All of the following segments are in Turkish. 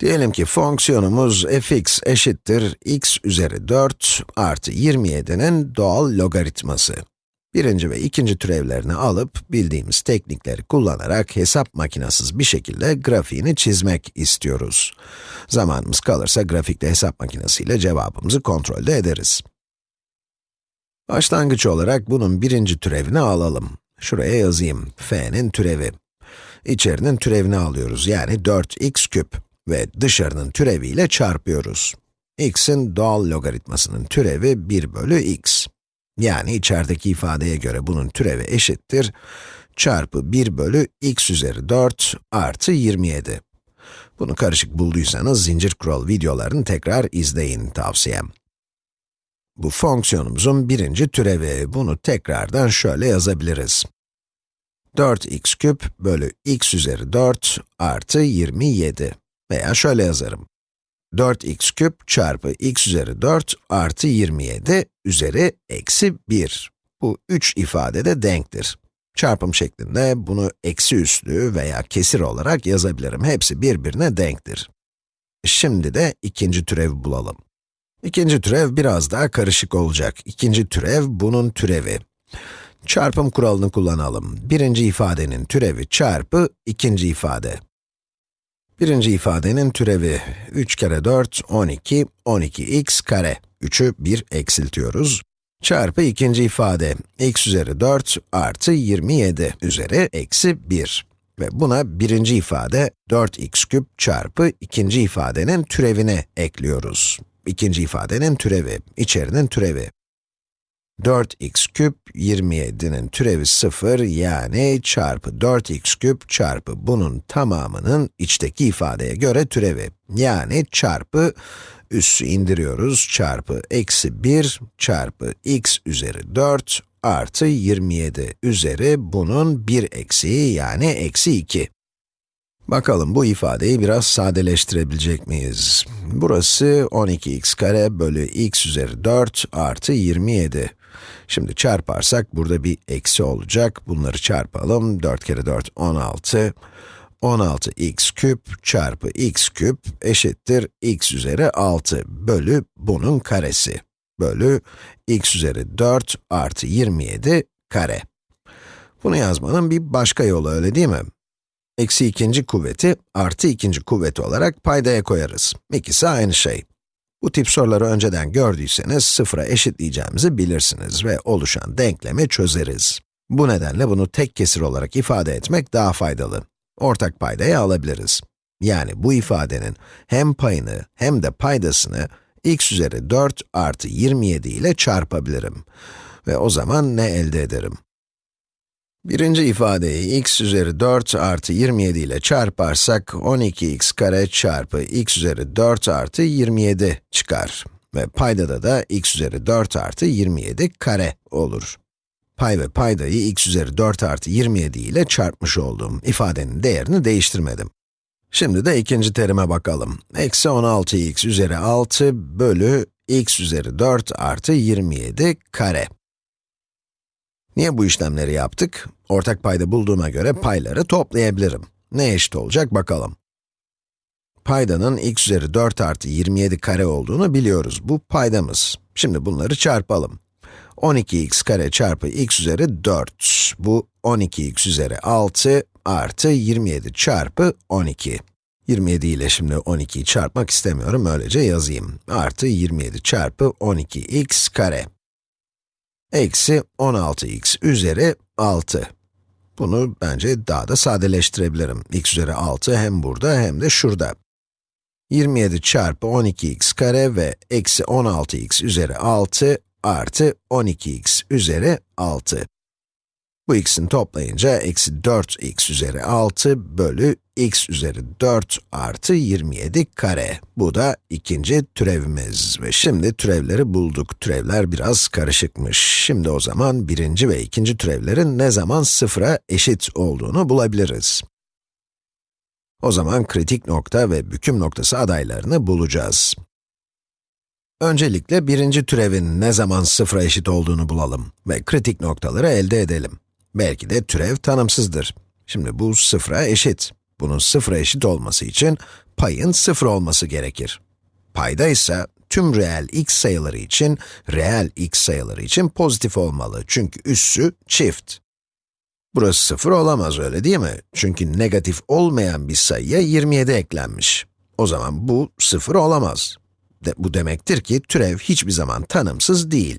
Diyelim ki fonksiyonumuz fx eşittir x üzeri 4 artı 27'nin doğal logaritması. Birinci ve ikinci türevlerini alıp, bildiğimiz teknikleri kullanarak hesap makinasız bir şekilde grafiğini çizmek istiyoruz. Zamanımız kalırsa grafikte hesap makinesiyle cevabımızı kontrolde ederiz. Başlangıç olarak bunun birinci türevini alalım. Şuraya yazayım, f'nin türevi. İçerinin türevini alıyoruz, yani 4x küp ve dışarının türeviyle çarpıyoruz. x'in doğal logaritmasının türevi 1 bölü x. Yani içerideki ifadeye göre bunun türevi eşittir, çarpı 1 bölü x üzeri 4 artı 27. Bunu karışık bulduysanız zincir kural videolarını tekrar izleyin tavsiyem. Bu fonksiyonumuzun birinci türevi, bunu tekrardan şöyle yazabiliriz. 4x küp bölü x üzeri 4 artı 27. Veya şöyle yazarım. 4x küp çarpı x üzeri 4 artı 27 üzeri eksi 1. Bu üç ifade de denktir. Çarpım şeklinde bunu eksi üslü veya kesir olarak yazabilirim. Hepsi birbirine denktir. Şimdi de ikinci türevi bulalım. İkinci türev biraz daha karışık olacak. İkinci türev bunun türevi. Çarpım kuralını kullanalım. Birinci ifadenin türevi çarpı ikinci ifade. Birinci ifadenin türevi 3 kere 4, 12, 12x kare. 3'ü 1 eksiltiyoruz. Çarpı ikinci ifade, x üzeri 4 artı 27 üzeri eksi 1. Ve buna birinci ifade 4x küp çarpı ikinci ifadenin türevini ekliyoruz. İkinci ifadenin türevi, içerinin türevi. 4x küp 27'nin türevi 0 yani çarpı 4x küp çarpı bunun tamamının içteki ifadeye göre türevi. Yani çarpı üssü indiriyoruz çarpı eksi 1 çarpı x üzeri 4 artı 27 üzeri bunun bir eksiği yani eksi 2. Bakalım bu ifadeyi biraz sadeleştirebilecek miyiz? Burası 12x kare bölü x üzeri 4 artı 27. Şimdi çarparsak burada bir eksi olacak. Bunları çarpalım. 4 kere 4, 16. 16x küp çarpı x küp eşittir x üzeri 6 bölü bunun karesi. Bölü x üzeri 4 artı 27 kare. Bunu yazmanın bir başka yolu öyle değil mi? Eksi ikinci kuvveti artı ikinci kuvveti olarak paydaya koyarız. İkisi aynı şey. Bu tip soruları önceden gördüyseniz sıfıra eşitleyeceğimizi bilirsiniz ve oluşan denklemi çözeriz. Bu nedenle bunu tek kesir olarak ifade etmek daha faydalı. Ortak paydayı alabiliriz. Yani bu ifadenin hem payını hem de paydasını x üzeri 4 artı 27 ile çarpabilirim. Ve o zaman ne elde ederim? Birinci ifadeyi x üzeri 4 artı 27 ile çarparsak 12x kare çarpı x üzeri 4 artı 27 çıkar. Ve paydada da x üzeri 4 artı 27 kare olur. Pay ve paydayı x üzeri 4 artı 27 ile çarpmış olduğum ifadenin değerini değiştirmedim. Şimdi de ikinci terime bakalım. Eksi 16x üzeri 6 bölü x üzeri 4 artı 27 kare. Niye bu işlemleri yaptık? Ortak payda bulduğuma göre payları toplayabilirim. Ne eşit olacak bakalım. Paydanın x üzeri 4 artı 27 kare olduğunu biliyoruz. Bu paydamız. Şimdi bunları çarpalım. 12x kare çarpı x üzeri 4. Bu 12x üzeri 6 artı 27 çarpı 12. 27 ile şimdi 12'yi çarpmak istemiyorum, öylece yazayım. Artı 27 çarpı 12x kare eksi 16x üzeri 6. Bunu bence daha da sadeleştirebilirim. x üzeri 6 hem burada hem de şurada. 27 çarpı 12x kare ve eksi 16x üzeri 6 artı 12x üzeri 6. Bu x'in toplayınca eksi 4x üzeri 6 bölü x üzeri 4 artı 27 kare. Bu da ikinci türevimiz. Ve şimdi türevleri bulduk. Türevler biraz karışıkmış. Şimdi o zaman birinci ve ikinci türevlerin ne zaman sıfıra eşit olduğunu bulabiliriz. O zaman kritik nokta ve büküm noktası adaylarını bulacağız. Öncelikle birinci türevin ne zaman sıfıra eşit olduğunu bulalım ve kritik noktaları elde edelim. Belki de türev tanımsızdır. Şimdi bu sıfıra eşit. Bunun sıfıra eşit olması için payın 0 olması gerekir. Payda ise tüm reel x sayıları için, reel x sayıları için pozitif olmalı. Çünkü üssü çift. Burası 0 olamaz öyle değil mi? Çünkü negatif olmayan bir sayıya 27 eklenmiş. O zaman bu 0 olamaz. De, bu demektir ki türev hiçbir zaman tanımsız değil.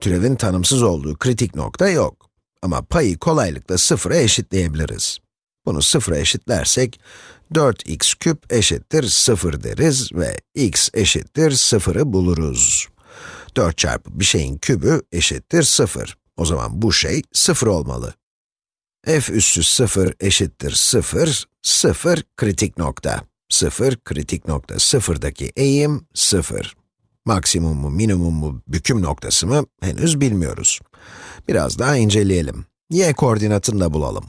Türevin tanımsız olduğu kritik nokta yok. Ama payı kolaylıkla sıfıra eşitleyebiliriz. Bunu sıfıra eşitlersek, 4x küp eşittir 0 deriz ve x eşittir 0'ı buluruz. 4 çarpı bir şeyin kübü eşittir 0. O zaman bu şey 0 olmalı. f üssü 0 eşittir 0, 0 kritik nokta. 0, kritik nokta 0'daki eğim 0. Maksimum mu, minimum mu, büküm noktası mı henüz bilmiyoruz. Biraz daha inceleyelim. y koordinatını da bulalım.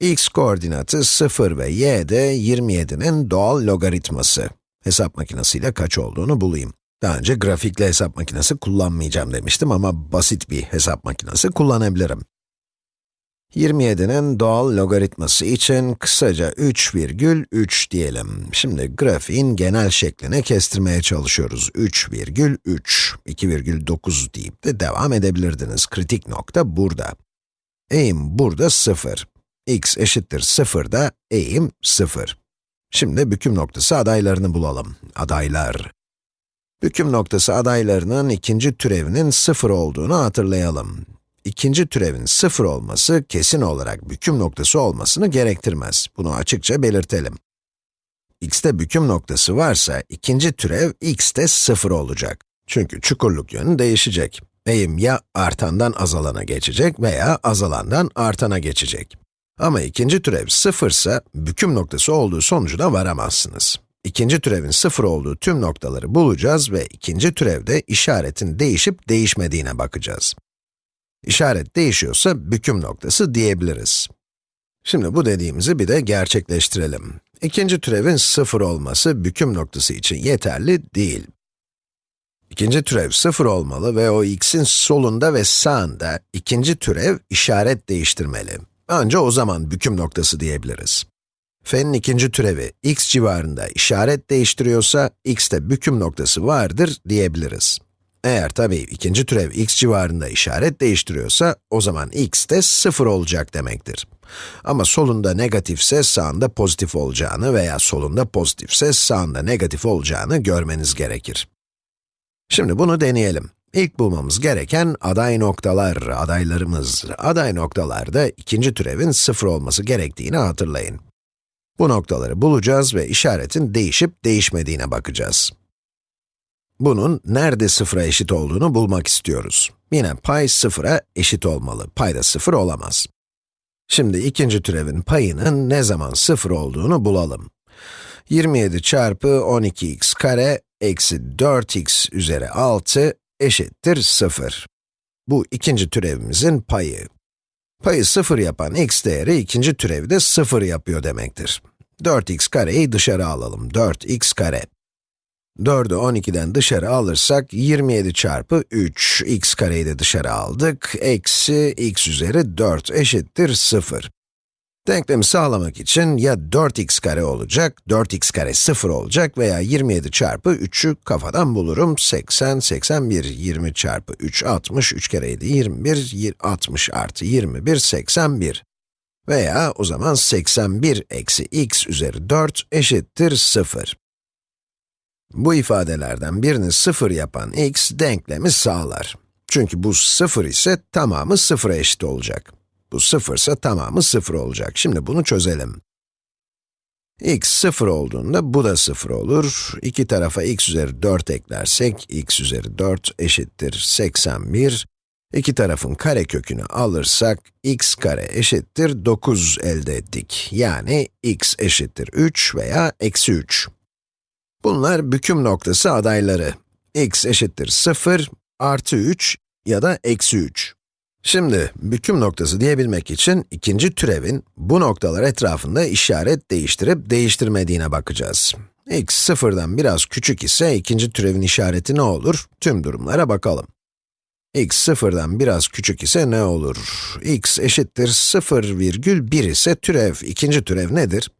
x koordinatı 0 ve y de 27'nin doğal logaritması. Hesap makinesiyle kaç olduğunu bulayım. Daha önce grafikle hesap makinesi kullanmayacağım demiştim ama basit bir hesap makinesi kullanabilirim. 27'nin doğal logaritması için kısaca 3,3 diyelim. Şimdi grafiğin genel şeklini kestirmeye çalışıyoruz. 3,3, 2,9 deyip de devam edebilirdiniz. Kritik nokta burada. Eğim burada 0. x eşittir 0 da eğim 0. Şimdi büküm noktası adaylarını bulalım. Adaylar. Büküm noktası adaylarının ikinci türevinin 0 olduğunu hatırlayalım ikinci türevin sıfır olması kesin olarak büküm noktası olmasını gerektirmez. Bunu açıkça belirtelim. x'te büküm noktası varsa ikinci türev x'te sıfır olacak. Çünkü çukurluk yönü değişecek. Eğim ya artandan azalana geçecek veya azalandan artana geçecek. Ama ikinci türev sıfırsa, büküm noktası olduğu sonucuna varamazsınız. İkinci türevin sıfır olduğu tüm noktaları bulacağız ve ikinci türevde işaretin değişip değişmediğine bakacağız. İşaret değişiyorsa büküm noktası diyebiliriz. Şimdi bu dediğimizi bir de gerçekleştirelim. İkinci türevin sıfır olması büküm noktası için yeterli değil. İkinci türev sıfır olmalı ve o x'in solunda ve sağında ikinci türev işaret değiştirmeli. Ancak o zaman büküm noktası diyebiliriz. f'nin ikinci türevi x civarında işaret değiştiriyorsa, x'te büküm noktası vardır diyebiliriz. Eğer tabii ikinci türev x civarında işaret değiştiriyorsa, o zaman x de 0 olacak demektir. Ama solunda negatifse sağında pozitif olacağını veya solunda pozitifse sağında negatif olacağını görmeniz gerekir. Şimdi bunu deneyelim. İlk bulmamız gereken aday noktalar, adaylarımız. Aday noktalarda ikinci türevin 0 olması gerektiğini hatırlayın. Bu noktaları bulacağız ve işaretin değişip değişmediğine bakacağız. Bunun nerede sıfıra eşit olduğunu bulmak istiyoruz. Yine pay sıfıra eşit olmalı. Payda sıfır olamaz. Şimdi ikinci türevin payının ne zaman sıfır olduğunu bulalım. 27 çarpı 12x kare eksi 4x üzeri 6 eşittir 0. Bu ikinci türevimizin payı. Payı 0 yapan x değeri ikinci türevi de 0 yapıyor demektir. 4x kareyi dışarı alalım. 4x kare. 4'ü 12'den dışarı alırsak 27 çarpı 3, x kareyi de dışarı aldık, eksi x üzeri 4 eşittir 0. Denklemi sağlamak için ya 4x kare olacak, 4x kare 0 olacak veya 27 çarpı 3'ü kafadan bulurum. 80, 81, 20 çarpı 3, 60, 3 kere 7, 21, 60 artı 21, 81. Veya o zaman 81 eksi x üzeri 4 eşittir 0. Bu ifadelerden birini sıfır yapan x denklemi sağlar. Çünkü bu sıfır ise tamamı sıfıra eşit olacak. Bu sıfırsa tamamı sıfır olacak. Şimdi bunu çözelim. x sıfır olduğunda bu da sıfır olur. İki tarafa x üzeri 4 eklersek, x üzeri 4 eşittir 81. İki tarafın kare kökünü alırsak, x kare eşittir 9 elde ettik. Yani x eşittir 3 veya eksi 3. Bunlar büküm noktası adayları. x eşittir 0, artı 3 ya da eksi 3. Şimdi, büküm noktası diyebilmek için ikinci türevin bu noktalar etrafında işaret değiştirip değiştirmediğine bakacağız. x sıfırdan biraz küçük ise ikinci türevin işareti ne olur? Tüm durumlara bakalım. x sıfırdan biraz küçük ise ne olur? x eşittir 0,1 ise türev, ikinci türev nedir?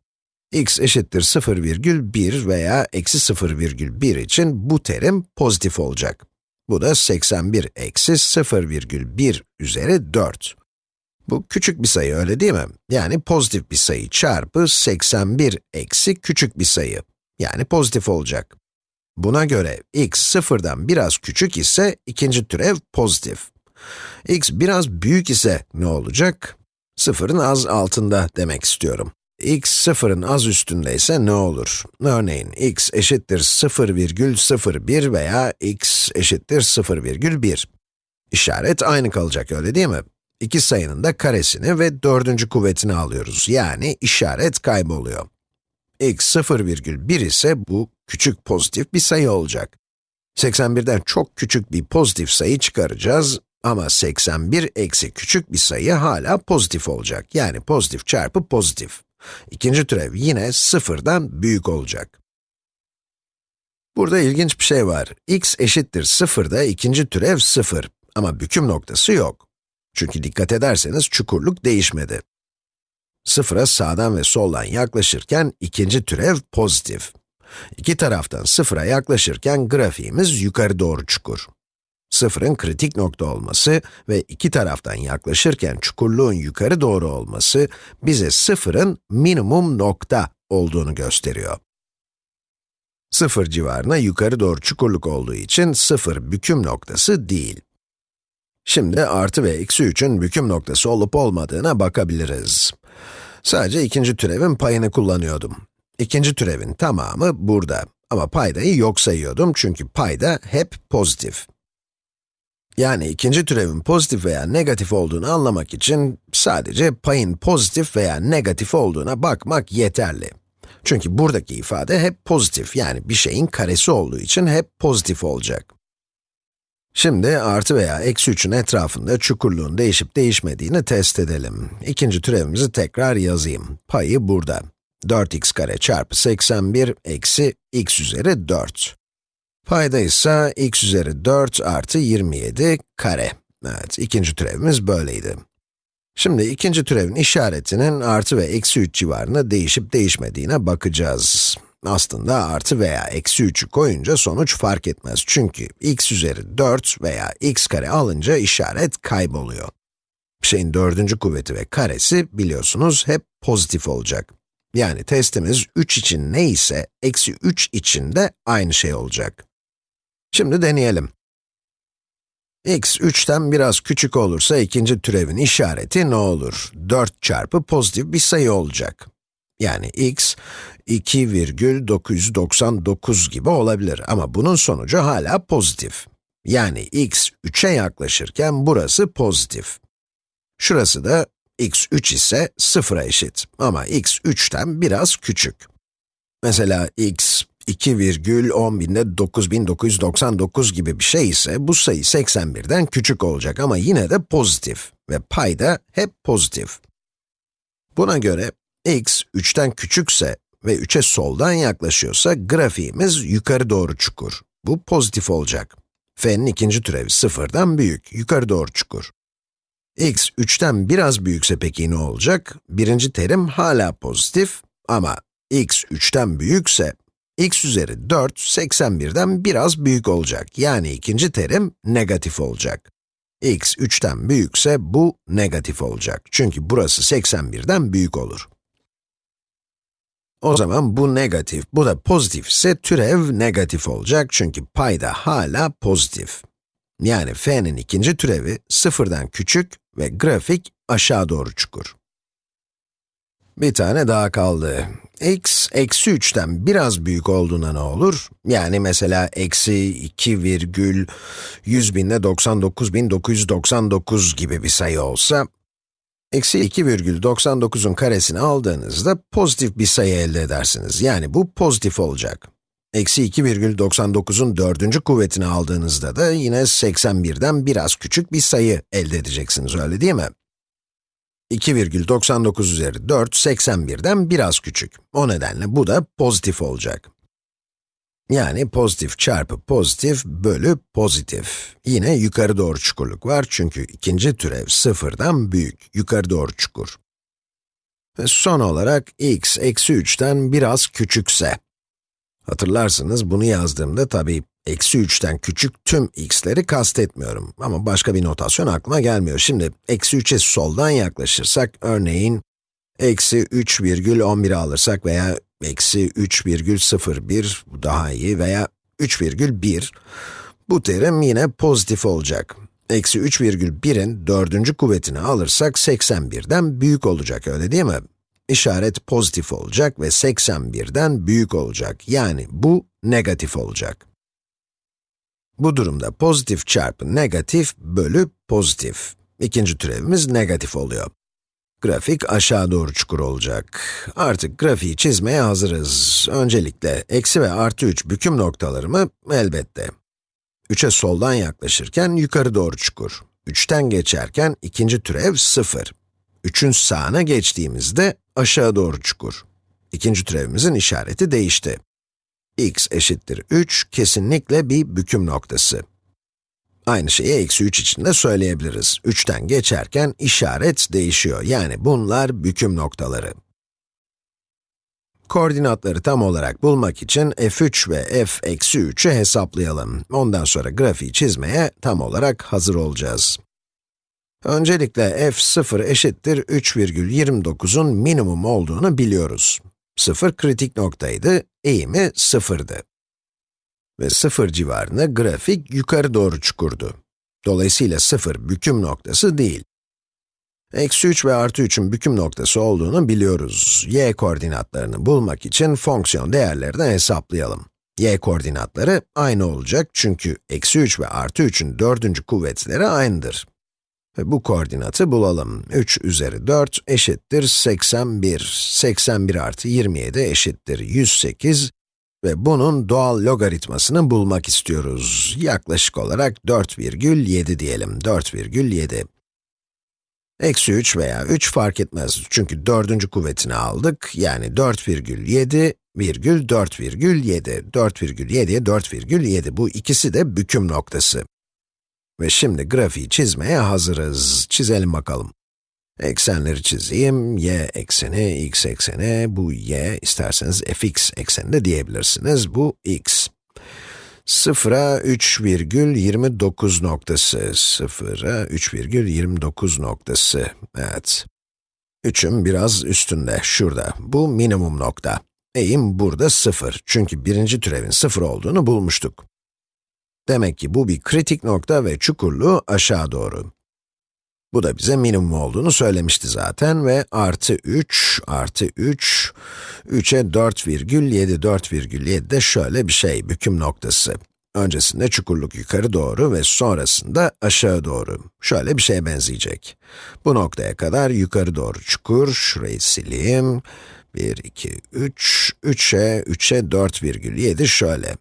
X eşittir 0,1 veya eksi 0,1 için bu terim pozitif olacak. Bu da 81 eksi 0,1 üzeri 4. Bu küçük bir sayı öyle değil mi? Yani pozitif bir sayı çarpı 81 eksi küçük bir sayı. Yani pozitif olacak. Buna göre x sıfırdan biraz küçük ise ikinci türev pozitif. x biraz büyük ise ne olacak? Sıfırın az altında demek istiyorum. X sıfırın az üstünde ise ne olur? Örneğin x eşittir 0,01 veya x eşittir 0,1. İşaret aynı kalacak öyle değil mi? İki sayının da karesini ve dördüncü kuvvetini alıyoruz. Yani işaret kayboluyor. x 0,1 ise bu küçük pozitif bir sayı olacak. 81'den çok küçük bir pozitif sayı çıkaracağız ama 81 eksi küçük bir sayı hala pozitif olacak. Yani pozitif çarpı pozitif. İkinci türev yine sıfırdan büyük olacak. Burada ilginç bir şey var. x eşittir 0'da ikinci türev 0 ama büküm noktası yok. Çünkü dikkat ederseniz çukurluk değişmedi. Sıfıra sağdan ve soldan yaklaşırken ikinci türev pozitif. İki taraftan sıfıra yaklaşırken grafiğimiz yukarı doğru çukur. Sıfırın kritik nokta olması ve iki taraftan yaklaşırken çukurluğun yukarı doğru olması bize sıfırın minimum nokta olduğunu gösteriyor. Sıfır civarına yukarı doğru çukurluk olduğu için sıfır büküm noktası değil. Şimdi artı ve eksi 3'ün büküm noktası olup olmadığına bakabiliriz. Sadece ikinci türevin payını kullanıyordum. İkinci türevin tamamı burada. Ama paydayı yok sayıyordum çünkü payda hep pozitif. Yani ikinci türevin pozitif veya negatif olduğunu anlamak için sadece payın pozitif veya negatif olduğuna bakmak yeterli. Çünkü buradaki ifade hep pozitif, yani bir şeyin karesi olduğu için hep pozitif olacak. Şimdi artı veya eksi 3'ün etrafında çukurluğun değişip değişmediğini test edelim. İkinci türevimizi tekrar yazayım. Payı burada. 4x kare çarpı 81 eksi x üzeri 4. Payda ise x üzeri 4 artı 27 kare. Evet, ikinci türevimiz böyleydi. Şimdi ikinci türevin işaretinin artı ve eksi 3 civarında değişip değişmediğine bakacağız. Aslında artı veya eksi 3'ü koyunca sonuç fark etmez. Çünkü x üzeri 4 veya x kare alınca işaret kayboluyor. Bir şeyin dördüncü kuvveti ve karesi biliyorsunuz hep pozitif olacak. Yani testimiz 3 için neyse, eksi 3 için de aynı şey olacak. Şimdi deneyelim. x 3'ten biraz küçük olursa ikinci türevin işareti ne olur? 4 çarpı pozitif bir sayı olacak. Yani x 2,999 gibi olabilir ama bunun sonucu hala pozitif. Yani x 3'e yaklaşırken burası pozitif. Şurası da x 3 ise 0'a eşit ama x 3'ten biraz küçük. Mesela x 2,10 9999 gibi bir şey ise bu sayı 81'den küçük olacak ama yine de pozitif ve payda hep pozitif. Buna göre x 3'ten küçükse ve 3'e soldan yaklaşıyorsa grafiğimiz yukarı doğru çukur. Bu pozitif olacak. f'nin ikinci türevi sıfırdan büyük, yukarı doğru çukur. x 3'ten biraz büyükse peki ne olacak? Birinci terim hala pozitif ama x 3'ten büyükse x üzeri 4, 81'den biraz büyük olacak. Yani ikinci terim negatif olacak. x 3'ten büyükse bu negatif olacak. Çünkü burası 81'den büyük olur. O zaman bu negatif, bu da pozitif ise türev negatif olacak çünkü payda hala pozitif. Yani f'nin ikinci türevi sıfırdan küçük ve grafik aşağı doğru çukur. Bir tane daha kaldı. x, eksi 3'ten biraz büyük olduğuna ne olur? Yani mesela eksi 2 virgül 100 binde 99.999 gibi bir sayı olsa, eksi 2,99'un karesini aldığınızda pozitif bir sayı elde edersiniz. Yani bu pozitif olacak. Eksi 2,99'un dördüncü kuvvetini aldığınızda da yine 81'den biraz küçük bir sayı elde edeceksiniz, öyle değil mi? 2,99 üzeri 4, 81'den biraz küçük. O nedenle bu da pozitif olacak. Yani pozitif çarpı pozitif bölü pozitif. Yine yukarı doğru çukurluk var çünkü ikinci türev sıfırdan büyük, yukarı doğru çukur. Ve son olarak x eksi 3'ten biraz küçükse. Hatırlarsınız bunu yazdığımda tabii eksi 3'ten küçük tüm x'leri kastetmiyorum. Ama başka bir notasyon aklıma gelmiyor. Şimdi eksi 3'e soldan yaklaşırsak, örneğin eksi 3,11 alırsak veya eksi 3,01 bu daha iyi veya 3,1 bu terim yine pozitif olacak. Eksi 3,1'in dördüncü kuvvetini alırsak 81'den büyük olacak, öyle değil mi? İşaret pozitif olacak ve 81'den büyük olacak. Yani bu negatif olacak. Bu durumda pozitif çarpı negatif bölü pozitif. İkinci türevimiz negatif oluyor. Grafik aşağı doğru çukur olacak. Artık grafiği çizmeye hazırız. Öncelikle eksi ve artı 3 büküm noktalarımı elbette 3'e soldan yaklaşırken yukarı doğru çukur. 3'ten geçerken ikinci türev 0. 3'ün sağına geçtiğimizde aşağı doğru çukur. İkinci türevimizin işareti değişti. X eşittir 3 kesinlikle bir büküm noktası. Aynı şeyi eksi 3 için de söyleyebiliriz. 3'ten geçerken işaret değişiyor. Yani bunlar büküm noktaları. Koordinatları tam olarak bulmak için f3 ve f-3'ü hesaplayalım. Ondan sonra grafiği çizmeye tam olarak hazır olacağız. Öncelikle f0 eşittir 3,29'un minimum olduğunu biliyoruz. 0 kritik noktaydı, eğimi 0'dı. Ve 0 civarında grafik yukarı doğru çukurdu. Dolayısıyla 0 büküm noktası değil. Eksi 3 ve artı 3'ün büküm noktası olduğunu biliyoruz. y koordinatlarını bulmak için fonksiyon değerlerini hesaplayalım. y koordinatları aynı olacak çünkü eksi 3 ve artı 3'ün dördüncü kuvvetleri aynıdır. Bu koordinatı bulalım. 3 üzeri 4 eşittir 81. 81 artı 27 eşittir 108 ve bunun doğal logaritmasını bulmak istiyoruz. Yaklaşık olarak 4,7 diyelim. 4,7. Eksi 3 veya 3 fark etmez çünkü dördüncü kuvvetini aldık. Yani 4,7 virgül 4,7. 4,7'ye 4,7. Bu ikisi de büküm noktası. Ve şimdi grafiği çizmeye hazırız. Çizelim bakalım. Eksenleri çizeyim. y ekseni, x ekseni, bu y, isterseniz fx ekseni de diyebilirsiniz. Bu x. 0'a 3,29 noktası, 0'a 3,29 noktası, evet. 3'ün biraz üstünde, şurada. Bu minimum nokta. Eğim burada 0, çünkü birinci türevin 0 olduğunu bulmuştuk. Demek ki bu bir kritik nokta ve çukurluğu aşağı doğru. Bu da bize minimum olduğunu söylemişti zaten ve artı 3, artı 3, 3'e 4,7, 4,7 de şöyle bir şey, büküm noktası. Öncesinde çukurluk yukarı doğru ve sonrasında aşağı doğru. Şöyle bir şeye benzeyecek. Bu noktaya kadar yukarı doğru çukur, şurayı sileyim. 1, 2, 3, 3'e, 3'e 4,7 şöyle.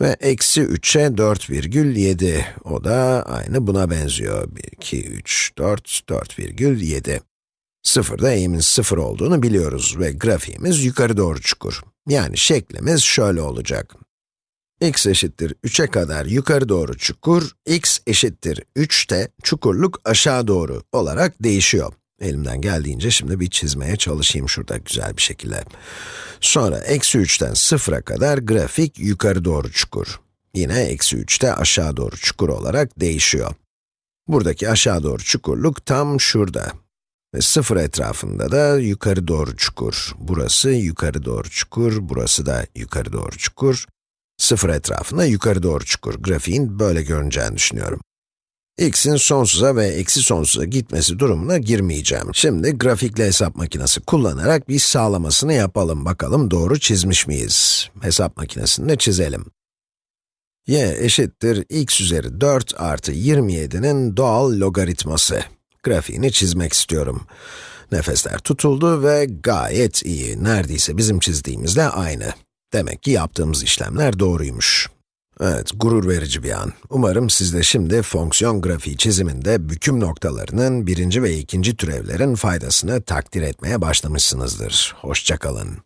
Ve eksi 3'e 4,7. O da aynı buna benziyor. 1, 2, 3, 4, 4,7. Sıfırda eğimin sıfır olduğunu biliyoruz ve grafiğimiz yukarı doğru çukur. Yani şeklimiz şöyle olacak. x eşittir 3'e kadar yukarı doğru çukur, x eşittir 3'te çukurluk aşağı doğru olarak değişiyor. Elimden geldiğince şimdi bir çizmeye çalışayım şurada güzel bir şekilde. Sonra eksi 3'ten 0'a kadar grafik yukarı doğru çukur. Yine eksi 3'te aşağı doğru çukur olarak değişiyor. Buradaki aşağı doğru çukurluk tam şurada. Ve 0 etrafında da yukarı doğru çukur. Burası yukarı doğru çukur, burası da yukarı doğru çukur. 0 etrafında yukarı doğru çukur. Grafiğin böyle görüneceğini düşünüyorum x'in sonsuza ve eksi sonsuza gitmesi durumuna girmeyeceğim. Şimdi grafikle hesap makinesi kullanarak bir sağlamasını yapalım. Bakalım doğru çizmiş miyiz? Hesap makinesini de çizelim. y eşittir x üzeri 4 artı 27'nin doğal logaritması. Grafiğini çizmek istiyorum. Nefesler tutuldu ve gayet iyi. Neredeyse bizim çizdiğimizle aynı. Demek ki yaptığımız işlemler doğruymuş. Evet, gurur verici bir an. Umarım siz de şimdi fonksiyon grafiği çiziminde büküm noktalarının birinci ve ikinci türevlerin faydasını takdir etmeye başlamışsınızdır. Hoşçakalın.